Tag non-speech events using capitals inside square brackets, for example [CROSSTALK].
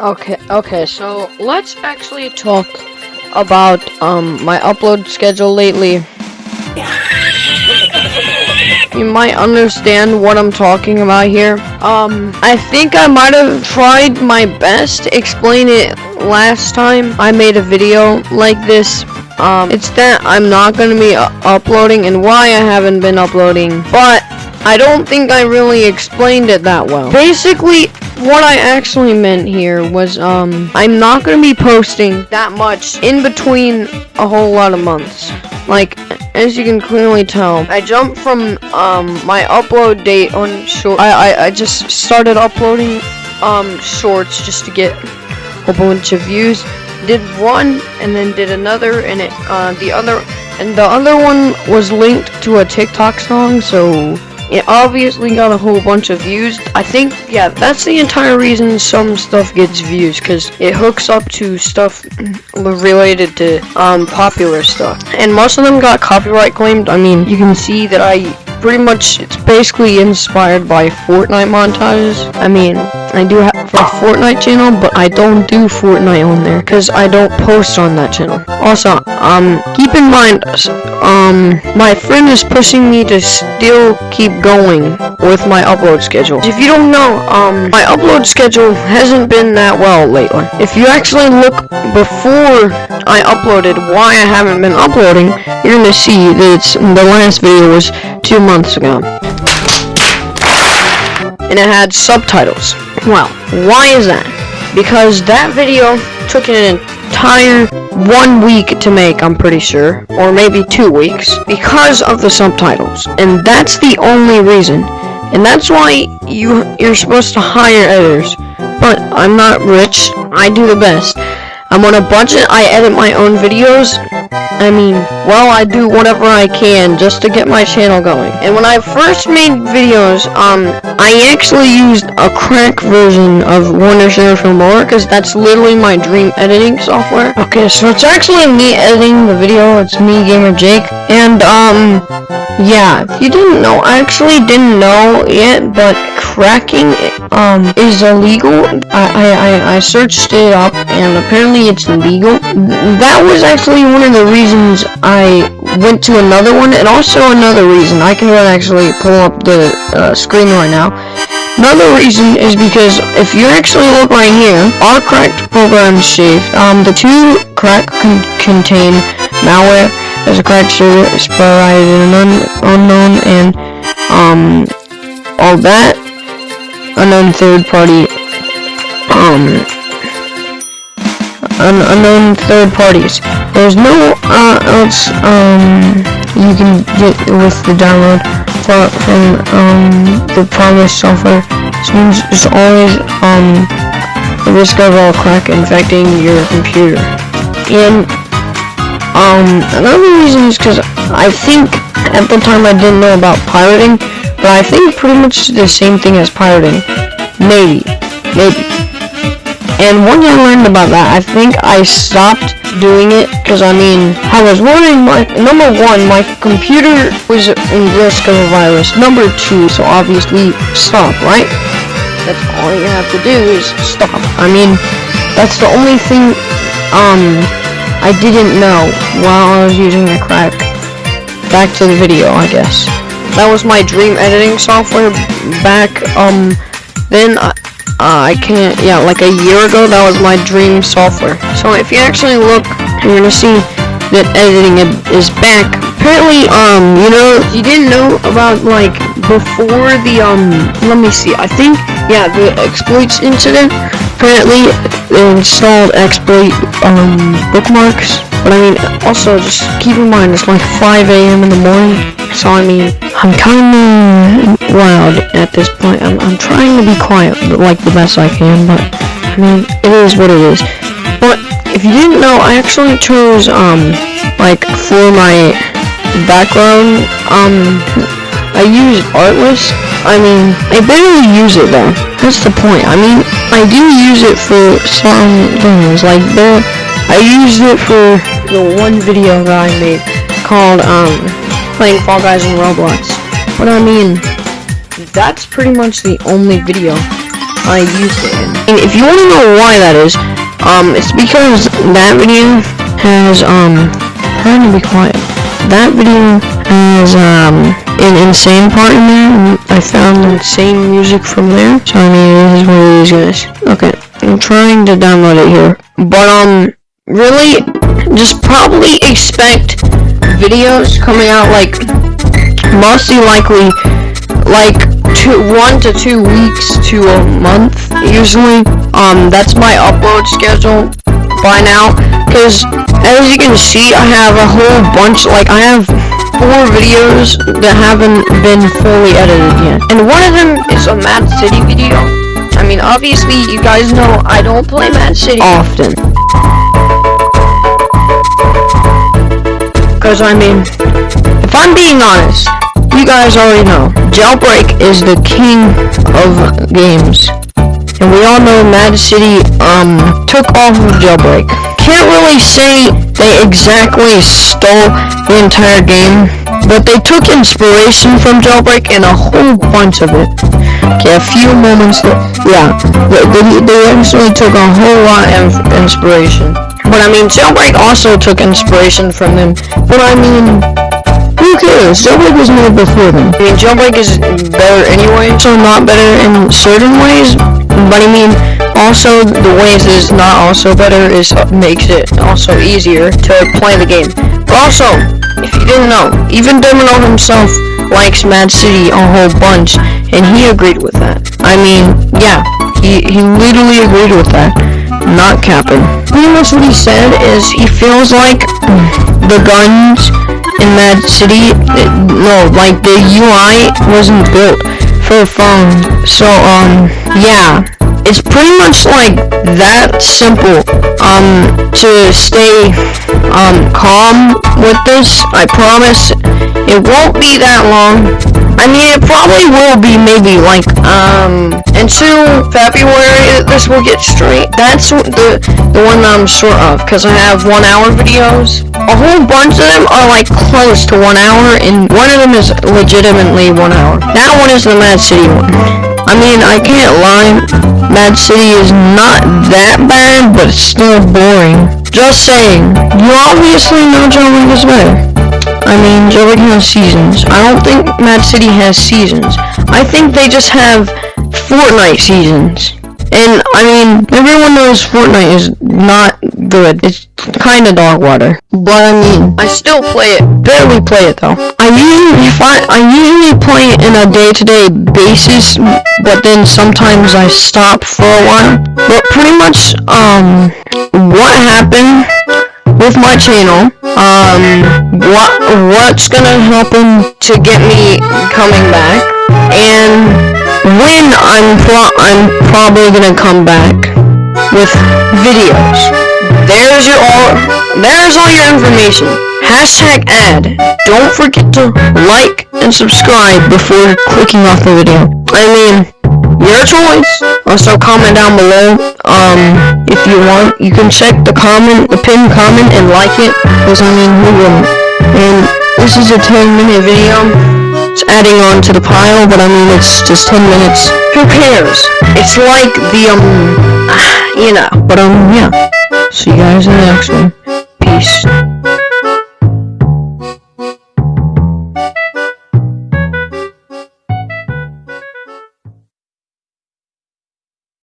Okay, okay, so let's actually talk about um my upload schedule lately. [LAUGHS] You might understand what I'm talking about here. Um, I think I might have tried my best to explain it last time I made a video like this. Um, it's that I'm not going to be uploading and why I haven't been uploading. But I don't think I really explained it that well. Basically, what I actually meant here was, um, I'm not going to be posting that much in between a whole lot of months. Like, as you can clearly tell, I jumped from, um, my upload date on short. I, I, I just started uploading, um, shorts just to get a bunch of views. Did one, and then did another, and it, uh, the other, and the other one was linked to a TikTok song, so it obviously got a whole bunch of views. I think, yeah, that's the entire reason some stuff gets views, because it hooks up to stuff [CLEARS THROAT] related to um, popular stuff. And most of them got copyright claimed. I mean, you can see that I pretty much, it's basically inspired by Fortnite montages. I mean, I do have a Fortnite channel, but I don't do Fortnite on there, because I don't post on that channel. Also, um, keep in mind, um, my friend is pushing me to still keep going with my upload schedule. If you don't know, um, my upload schedule hasn't been that well lately. If you actually look before I uploaded why I haven't been uploading, you're gonna see that it's, the last video was two months ago. And it had subtitles. Well, why is that? Because that video took an entire one week to make, I'm pretty sure, or maybe two weeks, because of the subtitles. And that's the only reason. And that's why you you're supposed to hire editors. But I'm not rich. I do the best. I'm on a budget. I edit my own videos. I mean, well, I do whatever I can just to get my channel going. And when I first made videos, um, I actually used a crack version of Warner Filmora, because that's literally my dream editing software. Okay, so it's actually me editing the video. It's me, Gamer Jake. And, um, yeah, if you didn't know, I actually didn't know yet, but cracking, um, is illegal. I, I, I, searched it up, and apparently it's illegal. That was actually one of the reasons I went to another one, and also another reason. I can actually pull up the uh, screen right now. Another reason is because if you actually look right here, our cracked program is saved. Um, the two crack con contain malware as a cracked server is and un unknown and um all that unknown third party um un unknown third parties. There's no uh, else um you can get with the download for, from um the promised software. There's always um the risk of all crack infecting your computer. And um another reason is because I think at the time I didn't know about pirating, but I think pretty much the same thing as pirating. Maybe. Maybe. And once I learned about that, I think I stopped doing it because I mean, I was worrying my number one, my computer was in risk of a virus. Number two, so obviously stop, right? That's all you have to do is stop. I mean, that's the only thing um I didn't know while I was using the crack. Back to the video, I guess. That was my dream editing software back um then I uh, I can't, yeah, like a year ago, that was my dream software. So if you actually look, you're gonna see that editing is back. Apparently, um, you know, you didn't know about, like, before the, um, let me see, I think, yeah, the exploits incident, apparently, they installed exploit, um, bookmarks, but I mean, also, just keep in mind, it's like 5 a.m. in the morning, so I mean, I'm kinda loud at this point. I'm, I'm trying to be quiet, like the best I can, but I mean, it is what it is. But if you didn't know, I actually chose, um, like, for my background, um, I use Artlist. I mean, I barely use it though. That's the point. I mean, I do use it for some things, like the, I used it for the one video that I made called, um, playing Fall Guys in Roblox. But I mean, that's pretty much the only video I used it in. And if you want to know why that is, um, it's because that video has, um, trying to be quiet. That video has, um, an insane part in there, and I found insane music from there. So, I mean, this is one of these guys. Okay, I'm trying to download it here. But, um, really, just probably expect videos coming out, like, mostly likely, like, two, one to two weeks to a month, usually. Um, that's my upload schedule by now, because, as you can see, I have a whole bunch, like, I have four videos that haven't been fully edited yet. And one of them is a Mad City video. I mean, obviously, you guys know I don't play Mad City often. Because, I mean, if I'm being honest, you guys already know, Jailbreak is the king of games. And we all know Mad City, um, took off of Jailbreak. Can't really say they exactly stole the entire game, but they took inspiration from Jailbreak and a whole bunch of it. Okay, a few moments, yeah, they, they, they actually took a whole lot of inspiration. But I mean, Jailbreak also took inspiration from them. But I mean, who cares? Jailbreak was made before them. I mean, Jailbreak is better anyway, so not better in certain ways. But I mean, also the ways is not also better is makes it also easier to play the game. But also, if you didn't know, even Domino himself likes Mad City a whole bunch, and he agreed with that. I mean, yeah, he, he literally agreed with that. Not capping. Pretty much what he said is he feels like the guns in Mad City, it, no, like the UI wasn't built for a phone. So, um, yeah, it's pretty much like that simple. Um, to stay, um, calm with this, I promise it won't be that long. I mean, it probably will be maybe like, um, until February this will get straight. That's the, the one I'm short of, because I have one hour videos. A whole bunch of them are like close to one hour, and one of them is legitimately one hour. That one is the Mad City one. I mean, I can't lie, Mad City is not that bad, but it's still boring. Just saying, you obviously know John Wick is better. I mean, Jailbreak has seasons. I don't think Mad City has seasons. I think they just have Fortnite seasons. And, I mean, everyone knows Fortnite is not good. It's kinda dog water. But, I mean, I still play it. Barely play it, though. I usually find, I usually play it in a day-to-day basis, but then sometimes I stop for a while. But pretty much, um, what happened with my channel, um, what, what's gonna happen to get me coming back, and when I'm pro I'm probably gonna come back with videos. There's your all there's all your information. Hashtag ad. Don't forget to like and subscribe before clicking off the video. I mean, your choice. Also comment down below. Um if you want. You can check the comment the pinned comment and like it. Because I mean who wouldn't? And this is a 10 minute video. It's adding on to the pile, but I mean, it's just 10 minutes. Who cares? It's like the, um, [SIGHS] you know. But, um, yeah. See you guys in the next one. Peace.